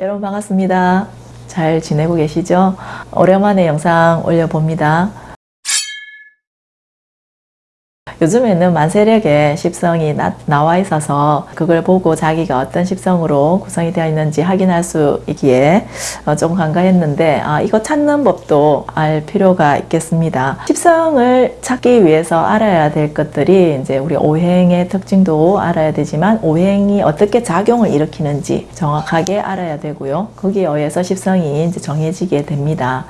여러분 반갑습니다. 잘 지내고 계시죠? 오랜만에 영상 올려봅니다. 요즘에는 만세력의 십성이 나, 와 있어서 그걸 보고 자기가 어떤 십성으로 구성이 되어 있는지 확인할 수 있기에 어, 조금 간과했는데 아, 이거 찾는 법도 알 필요가 있겠습니다. 십성을 찾기 위해서 알아야 될 것들이 이제 우리 오행의 특징도 알아야 되지만 오행이 어떻게 작용을 일으키는지 정확하게 알아야 되고요. 거기에 의해서 십성이 이제 정해지게 됩니다.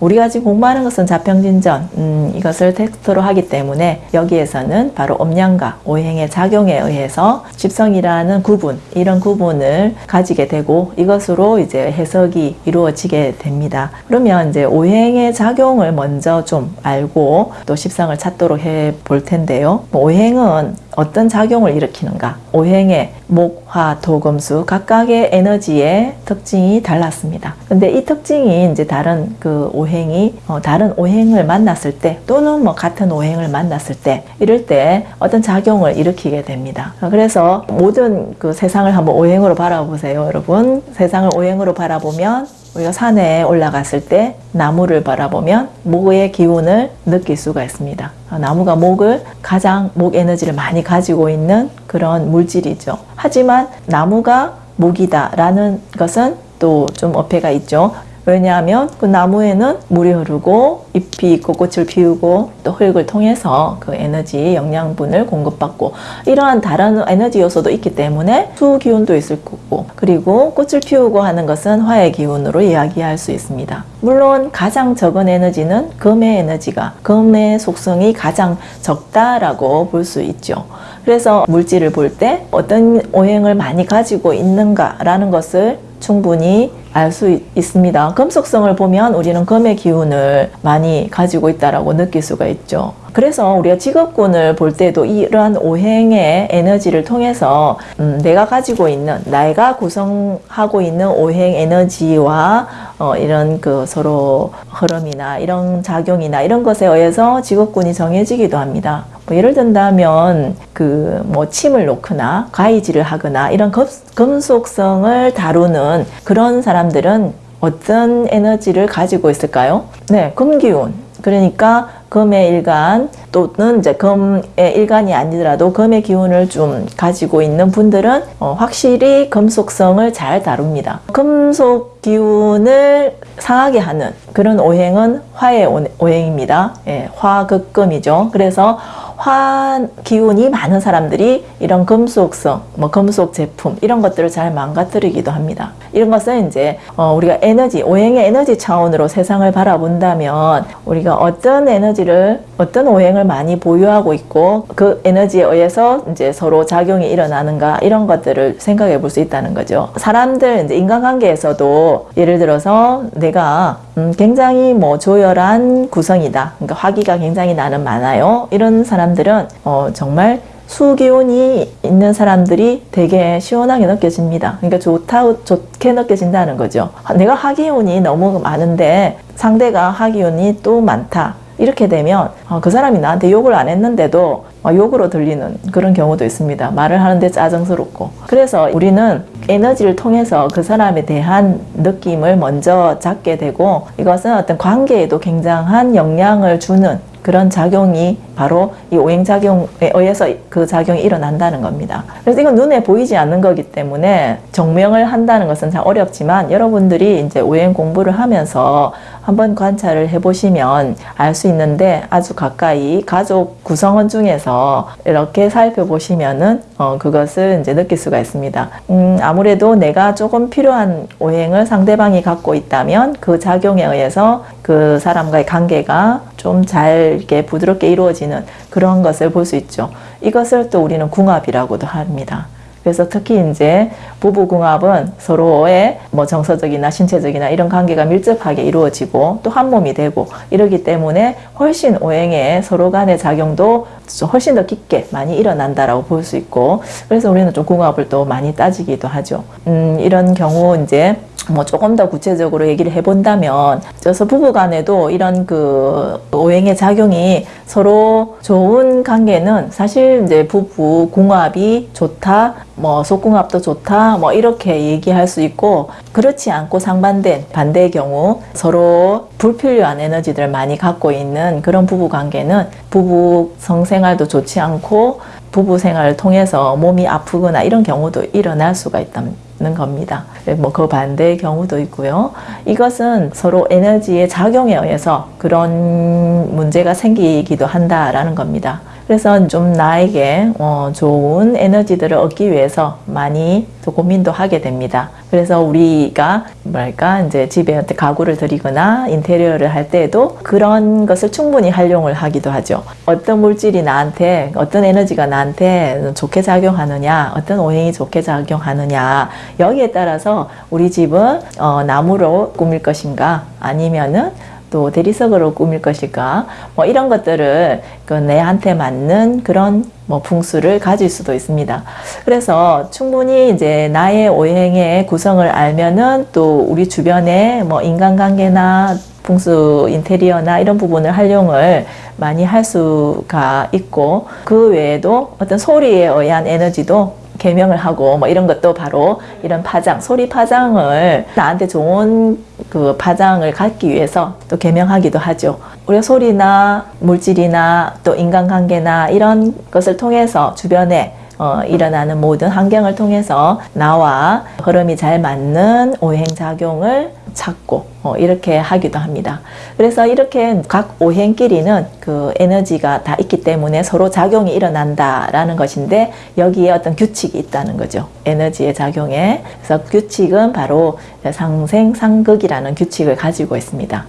우리가 지금 공부하는 것은 자평진전 음, 이것을 텍스트로 하기 때문에 여기에서는 바로 음양과 오행의 작용에 의해서 집성이라는 구분 이런 구분을 가지게 되고 이것으로 이제 해석이 이루어지게 됩니다. 그러면 이제 오행의 작용을 먼저 좀 알고 또 십성을 찾도록 해 볼 텐데요. 뭐 오행은 어떤 작용을 일으키는가 오행의 목, 화, 도, 금수 각각의 에너지의 특징이 달랐습니다. 근데 이 특징이 이제 다른 그 오행이 어, 다른 오행을 만났을 때 또는 뭐 같은 오행을 만났을 때 이럴 때 어떤 작용을 일으키게 됩니다. 그래서 모든 그 세상을 한번 오행으로 바라보세요, 여러분. 세상을 오행으로 바라보면 우리가 산에 올라갔을 때 나무를 바라보면 목의 기운을 느낄 수가 있습니다. 아, 나무가 목을 가장 목 에너지를 많이 가지고 있는 그런 물질이죠. 하지만 나무가 목이다 라는 것은 또 좀 어폐가 있죠. 왜냐하면 그 나무에는 물이 흐르고 잎이 있고 꽃을 피우고 또 흙을 통해서 그 에너지 영양분을 공급받고 이러한 다른 에너지 요소도 있기 때문에 수 기운도 있을 거고 그리고 꽃을 피우고 하는 것은 화의 기운으로 이야기할 수 있습니다. 물론 가장 적은 에너지는 금의 에너지가 금의 속성이 가장 적다라고 볼 수 있죠. 그래서 물질을 볼 때 어떤 오행을 많이 가지고 있는가라는 것을 충분히 알 수 있습니다. 금속성을 보면 우리는 금의 기운을 많이 가지고 있다고 느낄 수가 있죠. 그래서 우리가 직업군을 볼 때도 이러한 오행의 에너지를 통해서 음, 내가 가지고 있는 내가 구성하고 있는 오행 에너지와 어, 이런 그 서로 흐름이나 이런 작용이나 이런 것에 의해서 직업군이 정해지기도 합니다. 뭐 예를 든다면 그 뭐 침을 놓거나 가위질을 하거나 이런 금속성을 다루는 그런 사람 들은 어떤 에너지를 가지고 있을까요? 네, 금기운. 그러니까 금의 일간 또는 이제 금의 일간이 아니더라도 금의 기운을 좀 가지고 있는 분들은 어, 확실히 금속성을 잘 다룹니다. 금속 기운을 상하게 하는 그런 오행은 화의 오행입니다. 예, 화극금이죠. 그래서 화 기운이 많은 사람들이 이런 금속성, 뭐 금속 제품 이런 것들을 잘 망가뜨리기도 합니다. 이런 것은 이제 어 우리가 에너지, 오행의 에너지 차원으로 세상을 바라본다면 우리가 어떤 에너지를 어떤 오행을 많이 보유하고 있고 그 에너지에 의해서 이제 서로 작용이 일어나는가 이런 것들을 생각해 볼 수 있다는 거죠. 사람들 이제 인간관계에서도 예를 들어서 내가 음 굉장히 뭐 조열한 구성이다. 그러니까 화기가 굉장히 나는 많아요. 이런 사람 사람들은 어, 정말 수기운이 있는 사람들이 되게 시원하게 느껴집니다. 그러니까 좋다, 좋게 느껴진다는 거죠. 내가 하기운이 너무 많은데 상대가 하기운이 또 많다. 이렇게 되면 어, 그 사람이 나한테 욕을 안 했는데도 어, 욕으로 들리는 그런 경우도 있습니다. 말을 하는데 짜증스럽고. 그래서 우리는 에너지를 통해서 그 사람에 대한 느낌을 먼저 잡게 되고 이것은 어떤 관계에도 굉장한 영향을 주는 그런 작용이 바로 이 오행작용에 의해서 그 작용이 일어난다는 겁니다. 그래서 이건 눈에 보이지 않는 거기 때문에 정명을 한다는 것은 참 어렵지만 여러분들이 이제 오행 공부를 하면서 한번 관찰을 해보시면 알 수 있는데 아주 가까이 가족 구성원 중에서 이렇게 살펴보시면은 어, 그것을 이제 느낄 수가 있습니다. 음, 아무래도 내가 조금 필요한 오행을 상대방이 갖고 있다면 그 작용에 의해서 그 사람과의 관계가 좀잘 이렇게 부드럽게 이루어지는 그런 것을 볼 수 있죠. 이것을 또 우리는 궁합이라고도 합니다. 그래서 특히 이제 부부궁합은 서로의 뭐 정서적이나 신체적이나 이런 관계가 밀접하게 이루어지고 또 한 몸이 되고 이러기 때문에 훨씬 오행에 서로 간의 작용도 훨씬 더 깊게 많이 일어난다라고 볼 수 있고 그래서 우리는 좀 궁합을 또 많이 따지기도 하죠. 음, 이런 경우 이제 뭐 조금 더 구체적으로 얘기를 해본다면 그래서 부부간에도 이런 그 오행의 작용이 서로 좋은 관계는 사실 이제 부부 궁합이 좋다 뭐 속궁합도 좋다 뭐 이렇게 얘기할 수 있고 그렇지 않고 상반된 반대의 경우 서로 불필요한 에너지들을 많이 갖고 있는 그런 부부 관계는 부부 성생활도 좋지 않고 부부 생활을 통해서 몸이 아프거나 이런 경우도 일어날 수가 있다는 겁니다. 뭐 그 반대의 경우도 있고요. 이것은 서로 에너지의 작용에 의해서 그런 문제가 생기기도 한다라는 겁니다. 그래서 좀 나에게 어, 좋은 에너지들을 얻기 위해서 많이 또 고민도 하게 됩니다. 그래서 우리가 뭐랄까 이제 집에 가구를 들이거나 인테리어를 할 때에도 그런 것을 충분히 활용을 하기도 하죠. 어떤 물질이 나한테 어떤 에너지가 나한테 좋게 작용하느냐, 어떤 오행이 좋게 작용하느냐 여기에 따라서 우리 집은 어, 나무로 꾸밀 것인가 아니면은 또 대리석으로 꾸밀 것일까 뭐 이런 것들을 그 내한테 맞는 그런 뭐 풍수를 가질 수도 있습니다. 그래서 충분히 이제 나의 오행의 구성을 알면은 또 우리 주변에 뭐 인간관계나 풍수 인테리어나 이런 부분을 활용을 많이 할 수가 있고 그 외에도 어떤 소리에 의한 에너지도 개명을 하고 뭐 이런 것도 바로 이런 파장, 소리 파장을 나한테 좋은 그 파장을 갖기 위해서 또 개명하기도 하죠. 우리가 소리나 물질이나 또 인간관계나 이런 것을 통해서 주변에 어, 일어나는 모든 환경을 통해서 나와 흐름이 잘 맞는 오행작용을 찾고 어, 이렇게 하기도 합니다. 그래서 이렇게 각 오행끼리는 그 에너지가 다 있기 때문에 서로 작용이 일어난다라는 것인데 여기에 어떤 규칙이 있다는 거죠. 에너지의 작용에. 그래서 규칙은 바로 상생 상극이라는 규칙을 가지고 있습니다.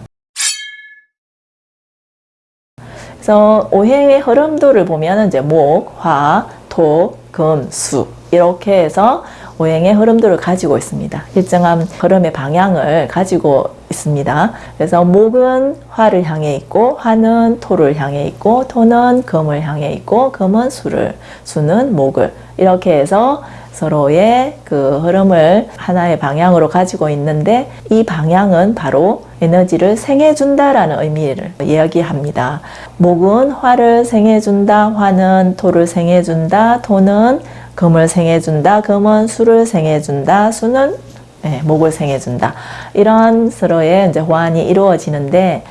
그래서 오행의 흐름도를 보면 이제 목, 화, 토, 금, 수 이렇게 해서 오행의 흐름도를 가지고 있습니다. 일정한 흐름의 방향을 가지고 있습니다. 그래서 목은 화를 향해 있고 화는 토를 향해 있고 토는 금을 향해 있고 금은 수를 수는 목을 이렇게 해서 서로의 그 흐름을 하나의 방향으로 가지고 있는데 이 방향은 바로 에너지를 생해준다라는 의미를 이야기합니다. 목은 화를 생해준다, 화는 토를 생해준다, 토는 금을 생해준다. 금은 수를 생해준다. 수는 네, 목을 생해준다. 이런 서로의 이제 호환이 이루어지는데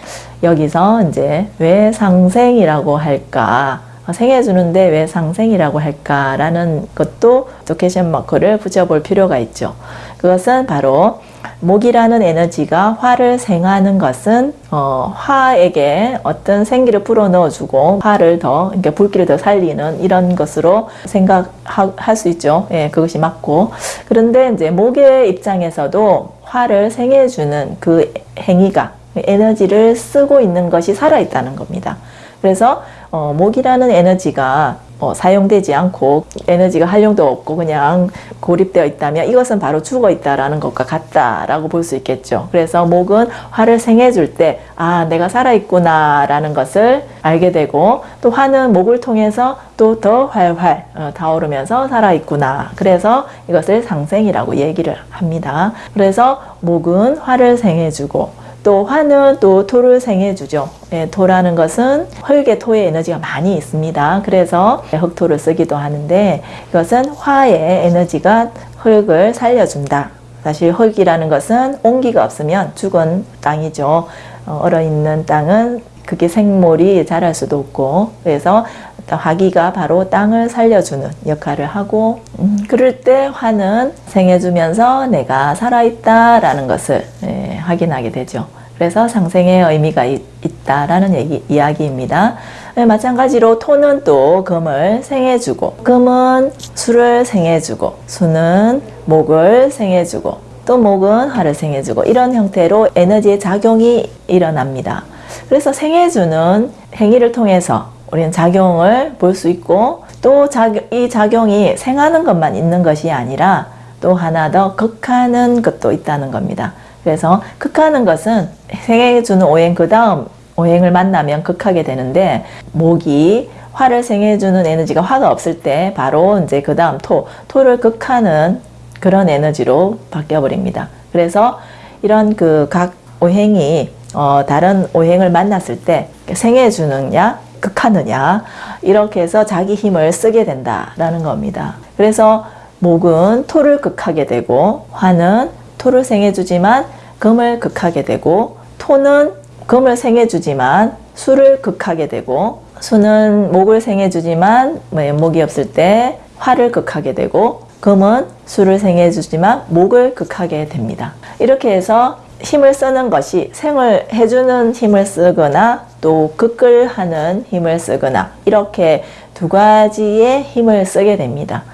여기서 이제 왜 상생이라고 할까? 생해주는데 왜 상생이라고 할까라는 것도 또 캐션 마크를 붙여볼 필요가 있죠. 그것은 바로 목이라는 에너지가 화를 생하는 것은 어, 화에게 어떤 생기를 불어넣어주고 화를 더 그러니까 불길을 더 살리는 이런 것으로 생각할 수 있죠. 예, 그것이 맞고 그런데 이제 목의 입장에서도 화를 생해주는 그 행위가 에너지를 쓰고 있는 것이 살아있다는 겁니다. 그래서 어, 목이라는 에너지가 어, 사용되지 않고 에너지가 활용도 없고 그냥 고립되어 있다면 이것은 바로 죽어 있다라는 것과 같다라고 볼 수 있겠죠. 그래서 목은 화를 생해줄 때 아 내가 살아있구나 라는 것을 알게 되고 또 화는 목을 통해서 또 더 활활 어, 타오르면서 살아있구나. 그래서 이것을 상생이라고 얘기를 합니다. 그래서 목은 화를 생해주고 또 화는 또 토를 생해주죠. 예, 토라는 것은 흙의 토의 에너지가 많이 있습니다. 그래서 흙토를 쓰기도 하는데 이것은 화의 에너지가 흙을 살려준다. 사실 흙이라는 것은 온기가 없으면 죽은 땅이죠. 어, 얼어있는 땅은 그게 생물이 자랄 수도 없고 그래서 화기가 바로 땅을 살려주는 역할을 하고 음, 그럴 때 화는 생해주면서 내가 살아있다라는 것을 예, 확인하게 되죠. 그래서 상생의 의미가 있, 다라는 얘기, 이야기입니다. 네, 마찬가지로 토는 또 금을 생해주고 금은 수를 생해주고 수는 목을 생해주고 또 목은 화를 생해주고 이런 형태로 에너지의 작용이 일어납니다. 그래서 생해주는 행위를 통해서 우리는 작용을 볼 수 있고 또 이 작용이 생하는 것만 있는 것이 아니라 또 하나 더 극하는 것도 있다는 겁니다. 그래서 극하는 것은 생해 주는 오행 그 다음 오행을 만나면 극하게 되는데 목이 화를 생해 주는 에너지가 화가 없을 때 바로 이제 그 다음 토 토를 극하는 그런 에너지로 바뀌어 버립니다. 그래서 이런 그 각 오행이 어 다른 오행을 만났을 때 생해 주느냐 극하느냐 이렇게 해서 자기 힘을 쓰게 된다라는 겁니다. 그래서 목은 토를 극하게 되고 화는 토를 생해주지만 금을 극하게 되고 토는 금을 생해주지만 수를 극하게 되고 수는 목을 생해주지만 뭐 목이 없을 때 화를 극하게 되고 금은 수를 생해주지만 목을 극하게 됩니다. 이렇게 해서 힘을 쓰는 것이 생을 해주는 힘을 쓰거나 또 극을 하는 힘을 쓰거나 이렇게 두 가지의 힘을 쓰게 됩니다.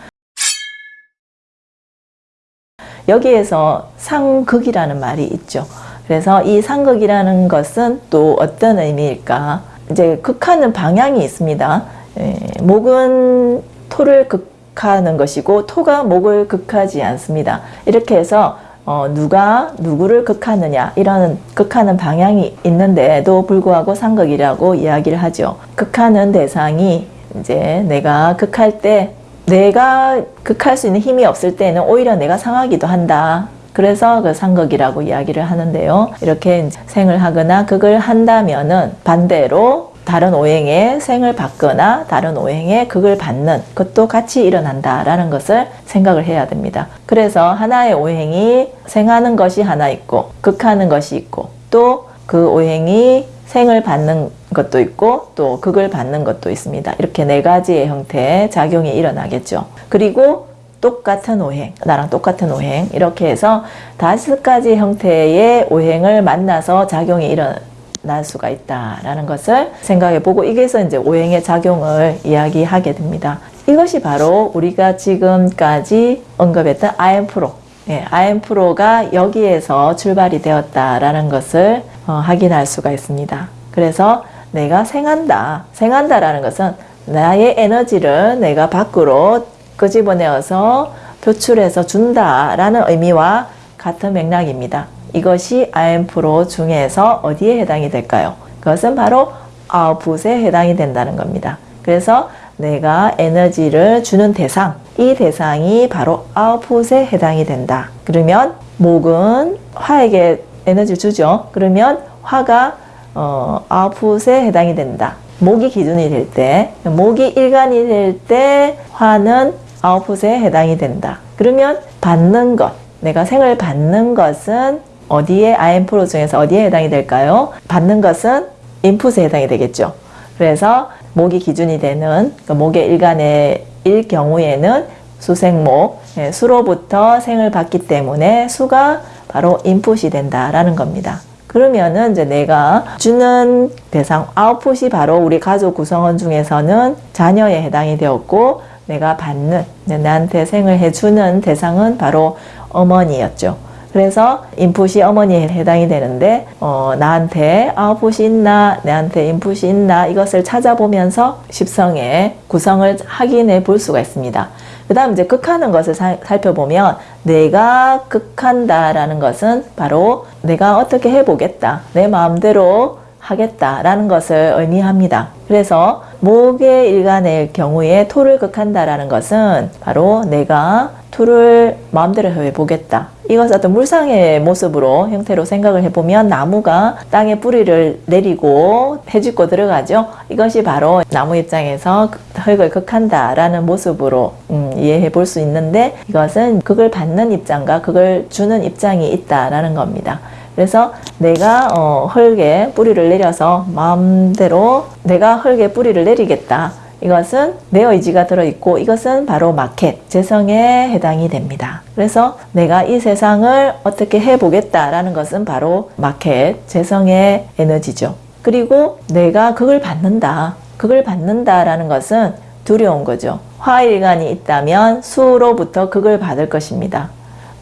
여기에서 상극이라는 말이 있죠. 그래서 이 상극이라는 것은 또 어떤 의미일까? 이제 극하는 방향이 있습니다. 예, 목은 토를 극하는 것이고 토가 목을 극하지 않습니다. 이렇게 해서 어, 누가 누구를 극하느냐 이런 극하는 방향이 있는데도 불구하고 상극이라고 이야기를 하죠. 극하는 대상이 이제 내가 극할 때 내가 극할 수 있는 힘이 없을 때는 오히려 내가 상하기도 한다. 그래서 그 상극이라고 이야기를 하는데요. 이렇게 생을 하거나 극을 한다면은 반대로 다른 오행에 생을 받거나 다른 오행에 극을 받는 것도 같이 일어난다라는 것을 생각을 해야 됩니다. 그래서 하나의 오행이 생하는 것이 하나 있고 극하는 것이 있고 또 그 오행이 생을 받는 것도 있고 또 극을 받는 것도 있습니다. 이렇게 네 가지의 형태의 작용이 일어나겠죠. 그리고 똑같은 오행, 나랑 똑같은 오행 이렇게 해서 다섯 가지 형태의 오행을 만나서 작용이 일어날 수가 있다라는 것을 생각해 보고 이게서 이제 오행의 작용을 이야기하게 됩니다. 이것이 바로 우리가 지금까지 언급했던 IM 프로 예, IM 프로가 여기에서 출발이 되었다라는 것을 어, 확인할 수가 있습니다. 그래서 내가 생한다. 생한다라는 것은 나의 에너지를 내가 밖으로 끄집어내어서 표출해서 준다라는 의미와 같은 맥락입니다. 이것이 IM 프로 중에서 어디에 해당이 될까요? 그것은 바로 아웃풋에 해당이 된다는 겁니다. 그래서 내가 에너지를 주는 대상, 이 대상이 바로 아웃풋에 해당이 된다. 그러면 목은 화에게 에너지를 주죠. 그러면 화가 어, 아웃풋에 해당이 된다. 목이 기준이 될 때, 목이 일간이 될 때 화는 아웃풋에 해당이 된다. 그러면 받는 것, 내가 생을 받는 것은 어디에 IM 프로 중에서 어디에 해당이 될까요? 받는 것은 인풋에 해당이 되겠죠. 그래서 목이 기준이 되는 그 목의 일간의 일 경우에는 수생목, 예, 수로부터 생을 받기 때문에 수가 바로 인풋이 된다라는 겁니다. 그러면은 이제 내가 주는 대상 아웃풋이 바로 우리 가족 구성원 중에서는 자녀에 해당이 되었고 내가 받는 나한테 생을 해주는 대상은 바로 어머니였죠. 그래서 인풋이 어머니에 해당이 되는데 어, 나한테 아웃풋이 있나 나한테 인풋이 있나 이것을 찾아보면서 십성의 구성을 확인해 볼 수가 있습니다. 그 다음 이제 극하는 것을 사, 살펴보면 내가 극한다라는 것은 바로 내가 어떻게 해보겠다. 내 마음대로 하겠다라는 것을 의미합니다. 그래서 목의 일간의 경우에 토를 극한다라는 것은 바로 내가 토를 마음대로 해보겠다. 이것을 어떤 물상의 모습으로 형태로 생각을 해보면 나무가 땅에 뿌리를 내리고 해집고 들어가죠. 이것이 바로 나무 입장에서 흙을 극한다라는 모습으로 음, 이해해 볼 수 있는데 이것은 그걸 받는 입장과 그걸 주는 입장이 있다라는 겁니다. 그래서 내가 어, 흙에 뿌리를 내려서 마음대로 내가 흙에 뿌리를 내리겠다. 이것은 내 의지가 들어있고 이것은 바로 마켓, 재성에 해당이 됩니다. 그래서 내가 이 세상을 어떻게 해보겠다라는 것은 바로 마켓, 재성의 에너지죠. 그리고 내가 그걸 받는다. 그걸 받는다라는 것은 두려운 거죠. 화일간이 있다면 수로부터 그걸 받을 것입니다.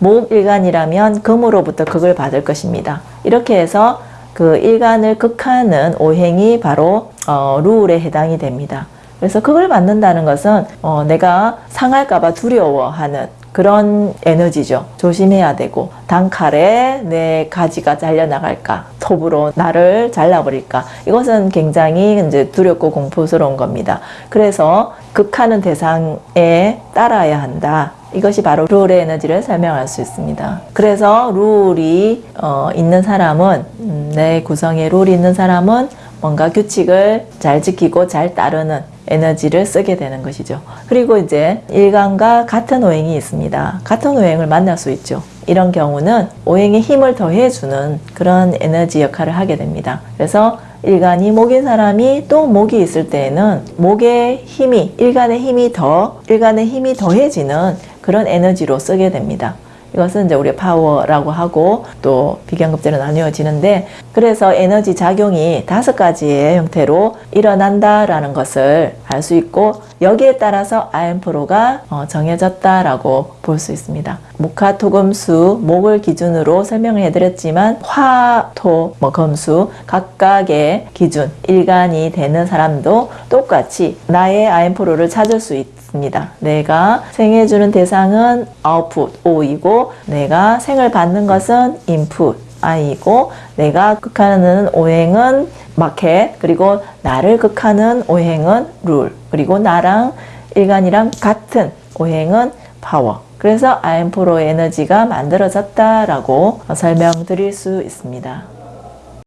목일간이라면 금으로부터 그걸 받을 것입니다. 이렇게 해서 그 일간을 극하는 오행이 바로 어, 룰에 해당이 됩니다. 그래서 그걸 받는다는 것은 어, 내가 상할까봐 두려워하는 그런 에너지죠. 조심해야 되고 단칼에 내 가지가 잘려나갈까 톱으로 나를 잘라버릴까 이것은 굉장히 이제 두렵고 공포스러운 겁니다. 그래서 극하는 대상에 따라야 한다. 이것이 바로 룰의 에너지를 설명할 수 있습니다. 그래서 룰이 어, 있는 사람은 음, 내 구성에 룰이 있는 사람은 뭔가 규칙을 잘 지키고 잘 따르는 에너지를 쓰게 되는 것이죠. 그리고 이제 일간과 같은 오행이 있습니다. 같은 오행을 만날 수 있죠. 이런 경우는 오행에 힘을 더해주는 그런 에너지 역할을 하게 됩니다. 그래서 일간이 목인 사람이 또 목이 있을 때에는 목의 힘이 일간의 힘이 더 일간의 힘이 더해지는 그런 에너지로 쓰게 됩니다. 이것은 이제 우리 파워라고 하고 또 비견급제로 나뉘어지는데 그래서 에너지 작용이 다섯 가지의 형태로 일어난다라는 것을 알 수 있고 여기에 따라서 아엠프로가 어, 정해졌다라고 볼 수 있습니다. 목화 토 금수 목을 기준으로 설명을 해드렸지만 화 토 뭐 금수 각각의 기준 일간이 되는 사람도 똑같이 나의 아엠프로를 찾을 수 있. 있습니다. 내가 생해주는 대상은 아웃풋 O이고 내가 생을 받는 것은 인풋 I이고 내가 극하는 오행은 마켓 그리고 나를 극하는 오행은 룰 그리고 나랑 일간이랑 같은 오행은 파워 그래서 아엠프로 에너지가 만들어졌다라고 설명드릴 수 있습니다.